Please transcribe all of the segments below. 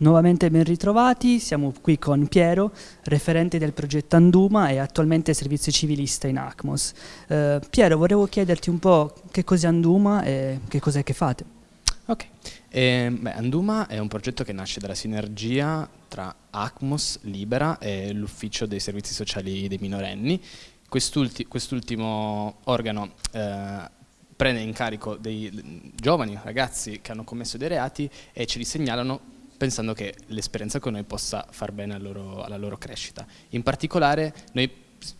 Nuovamente ben ritrovati, siamo qui con Piero, referente del progetto Anduma e attualmente servizio civilista in ACMOS. Eh, Piero, volevo chiederti un po' che cos'è Anduma e che cos'è che fate. Ok, eh, beh, Anduma è un progetto che nasce dalla sinergia tra ACMOS, Libera e l'Ufficio dei Servizi Sociali dei Minorenni. Quest'ulti quest'ultimo organo eh, prende in carico dei giovani ragazzi che hanno commesso dei reati e ce li segnalano pensando che l'esperienza con noi possa far bene alla loro, alla loro crescita. In particolare noi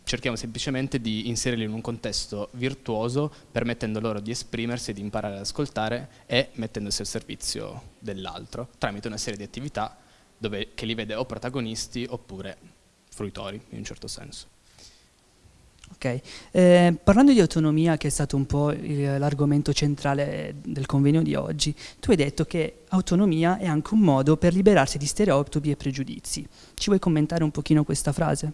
cerchiamo semplicemente di inserirli in un contesto virtuoso permettendo loro di esprimersi, di imparare ad ascoltare e mettendosi al servizio dell'altro tramite una serie di attività dove, che li vede o protagonisti oppure fruitori in un certo senso. Ok, eh, parlando di autonomia che è stato un po' l'argomento centrale del convegno di oggi, tu hai detto che autonomia è anche un modo per liberarsi di stereotipi e pregiudizi. Ci vuoi commentare un pochino questa frase?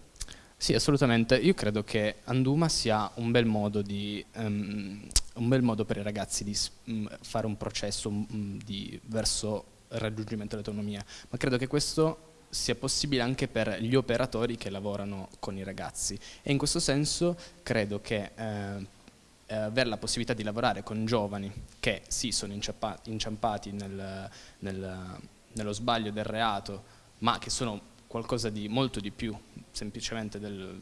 Sì, assolutamente. Io credo che Anduma sia un bel modo, di, um, un bel modo per i ragazzi di um, fare un processo um, di, verso il raggiungimento dell'autonomia, ma credo che questo sia possibile anche per gli operatori che lavorano con i ragazzi. E in questo senso credo che eh, eh, avere la possibilità di lavorare con giovani che sì sono inciampati nel, nel, nello sbaglio del reato ma che sono qualcosa di molto di più semplicemente del,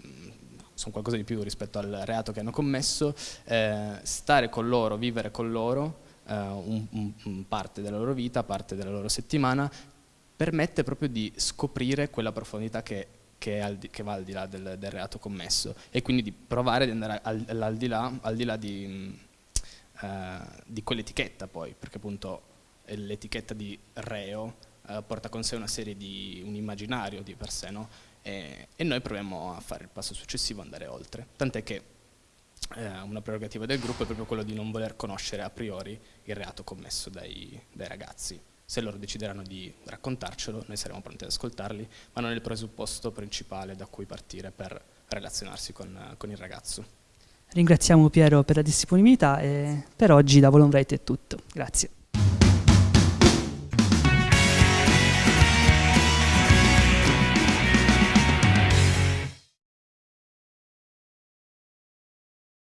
sono qualcosa di più rispetto al reato che hanno commesso, eh, stare con loro, vivere con loro eh, un, un, parte della loro vita, parte della loro settimana, permette proprio di scoprire quella profondità che, che, di, che va al di là del, del, reato commesso e quindi di provare ad andare al, al di là, al di, là di, uh, di quell'etichetta poi, perché appunto l'etichetta di reo uh, porta con sé una serie di, un immaginario di per sé, no? e, e, noi proviamo a fare il passo successivo, andare oltre, tant'è che eh, una prerogativa del gruppo è proprio quello di non voler conoscere a priori il reato commesso dai, dai ragazzi. Se loro decideranno di raccontarcelo, noi saremo pronti ad ascoltarli, ma non è il presupposto principale da cui partire per relazionarsi con, con il ragazzo. Ringraziamo Piero per la disponibilità e per oggi da Volonvrite è tutto. Grazie.